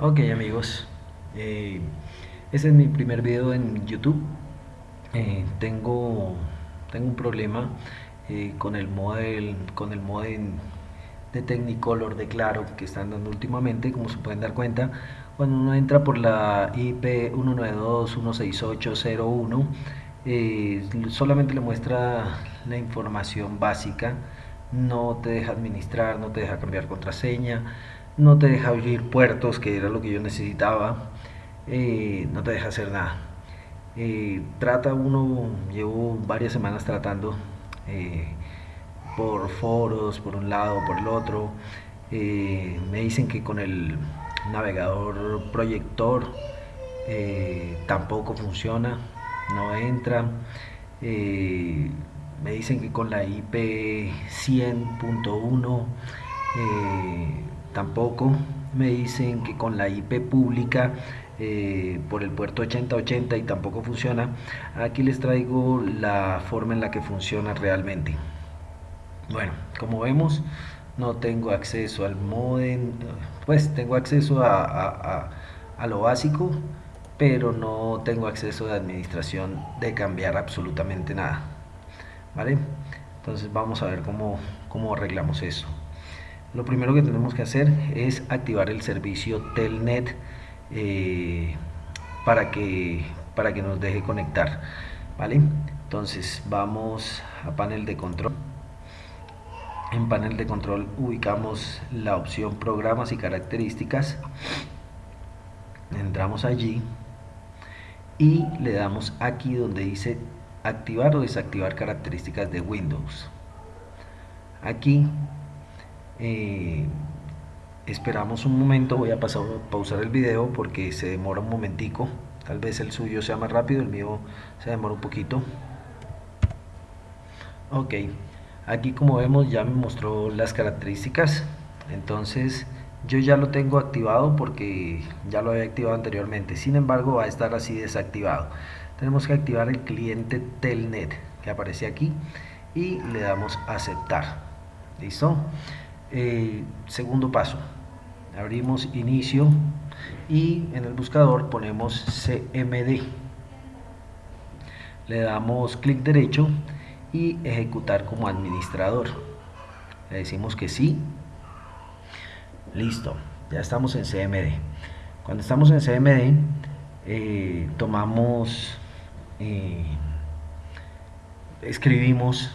Ok amigos, eh, este es mi primer video en YouTube. Eh, tengo, tengo un problema eh, con el model, con el modem de Technicolor de Claro que están dando últimamente, como se pueden dar cuenta, cuando uno entra por la IP 192.168.0.1 solamente le muestra la información básica, no te deja administrar, no te deja cambiar contraseña, no te deja abrir puertos, que era lo que yo necesitaba, eh, no te deja hacer nada. Eh, trata uno, llevo varias semanas tratando eh, por foros, por un lado, por el otro. me dicen que con el navegador proyector tampoco funciona, no entra. me dicen que con la IP 100.1 tampoco me dicen que con la IP pública eh, por el puerto 8080 y tampoco funciona. Aquí les traigo la forma en la que funciona realmente. Bueno como vemos no tengo acceso al modem pues tengo acceso a, a lo básico pero no tengo acceso de administración de cambiar absolutamente nada vale entonces vamos a ver cómo, cómo arreglamos eso lo primero que tenemos que hacer es activar el servicio Telnet eh, para, que, para que nos deje conectar ¿vale? entonces vamos a panel de control. En panel de control ubicamos la opción programas y características. Entramos allí y le damos aquí donde dice activar o desactivar características de Windows. Aquí eh, esperamos un momento voy a pasar pausar el video porque se demora un momentico. Tal vez el suyo sea más rápido el mío se demora un poquito. Ok aquí como vemos ya me mostró las características. Entonces yo ya lo tengo activado porque ya lo había activado anteriormente. Sin embargo va a estar así desactivado. Tenemos que activar el cliente telnet que aparece aquí y le damos aceptar. Listo eh, segundo paso, abrimos inicio y en el buscador ponemos CMD. Le damos clic derecho y ejecutar como administrador. Le decimos que sí. Listo, ya estamos en CMD. Cuando estamos en CMD, eh, tomamos, eh, escribimos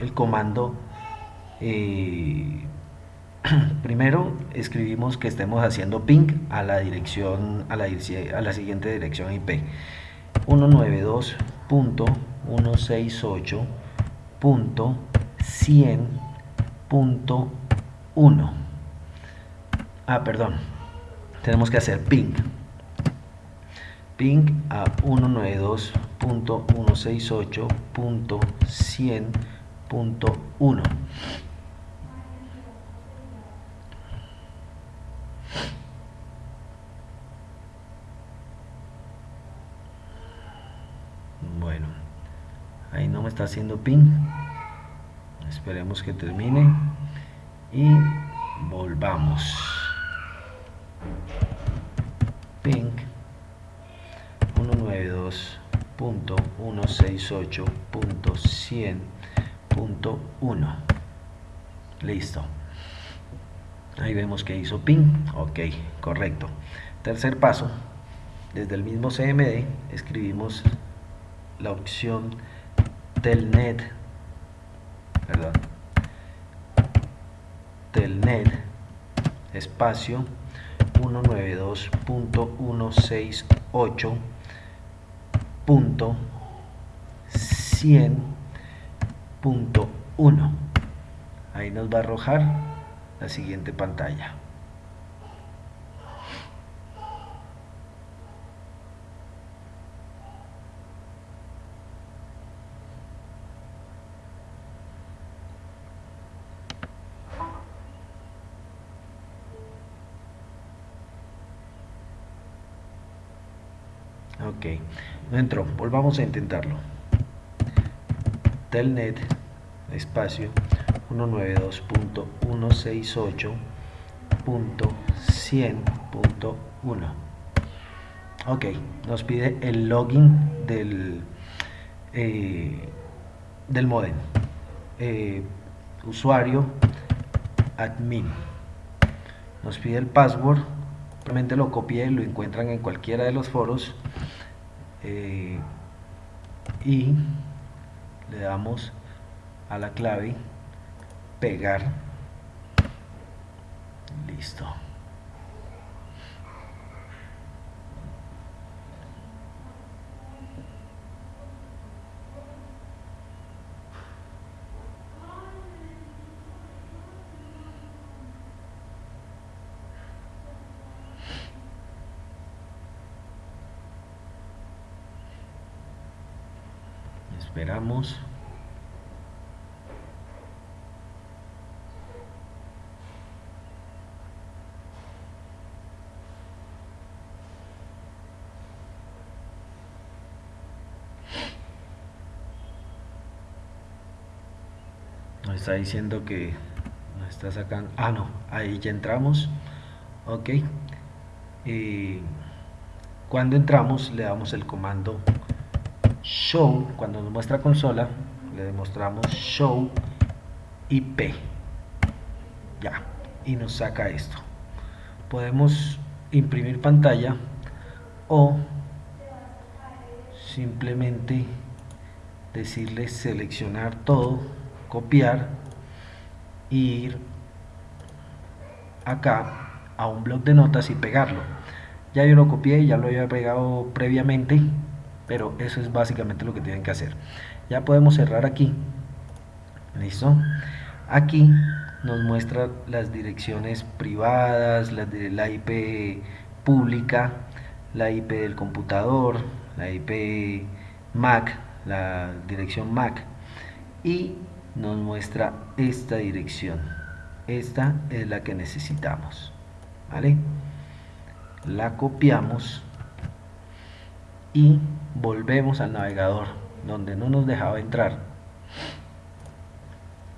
el comando primero escribimos que estemos haciendo ping a la dirección a la, siguiente dirección IP 192.168.100.1 ah perdón. Tenemos que hacer ping. Ping a 192.168.100.1 ahí no me está haciendo ping. Esperemos que termine y volvamos. Ping. 192.168.100.1 listo. Ahí vemos que hizo ping. Ok correcto. Tercer paso. Desde el mismo CMD escribimos la opción telnet. Perdón. Telnet espacio 192.168.100.1 ahí nos va a arrojar la siguiente pantalla ok no entró. Volvamos a intentarlo. Telnet espacio 192.168 100.1 ok nos pide el login del eh, del modem. Eh, usuario admin. Nos pide el password. Simplemente lo copié lo encuentran en cualquiera de los foros eh, y le damos a la clave pegar. Listo esperamos. Nos está diciendo que nos está sacando. Ah no ahí ya entramos. Ok. Y cuando entramos le damos el comando show, cuando nos muestra consola, le demostramos show IP. Ya, y nos saca esto. Podemos imprimir pantalla o simplemente decirle seleccionar todo, copiar ir acá a un blog de notas y pegarlo. Ya yo lo copié, ya lo había pegado previamente pero eso es básicamente lo que tienen que hacer. Ya podemos cerrar aquí. Listo. Aquí nos muestra las direcciones privadas la IP pública la IP del computador la IP MAC la dirección MAC. Y nos muestra esta dirección. Esta es la que necesitamos. Vale la copiamos y volvemos al navegador donde no nos dejaba entrar.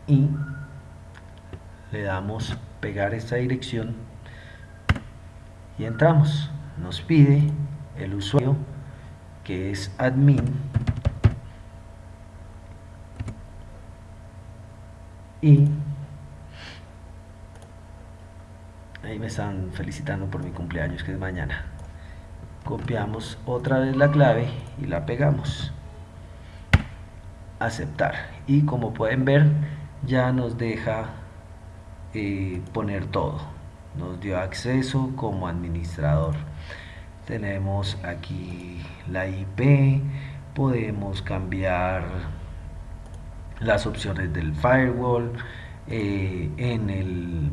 Y le damos pegar esta dirección y entramos. Nos pide el usuario que es admin y ahí me están felicitando por mi cumpleaños que es mañana copiamos otra vez la clave y la pegamos. Aceptar. Y como pueden ver ya nos deja eh, poner todo. Nos dio acceso como administrador. Tenemos aquí la IP podemos cambiar las opciones del firewall eh, en el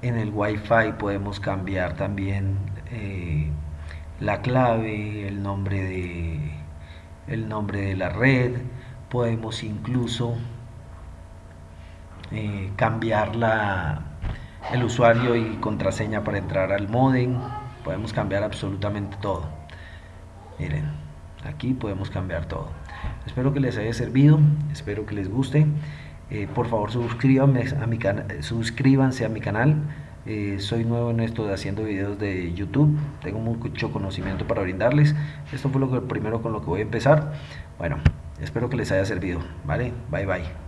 en el wifi podemos cambiar también eh, la clave, el nombre de, el nombre de la red, podemos incluso eh, cambiar la, el usuario y contraseña para entrar al modem, podemos cambiar absolutamente todo. Miren, aquí podemos cambiar todo. Espero que les haya servido, espero que les guste. Eh, por favor suscríbanse a mi, suscríbanse a mi canal eh, soy nuevo en esto de haciendo videos de YouTube, tengo mucho conocimiento para brindarles. Esto fue lo primero con lo que voy a empezar. Bueno, espero que les haya servido, ¿vale? Bye bye.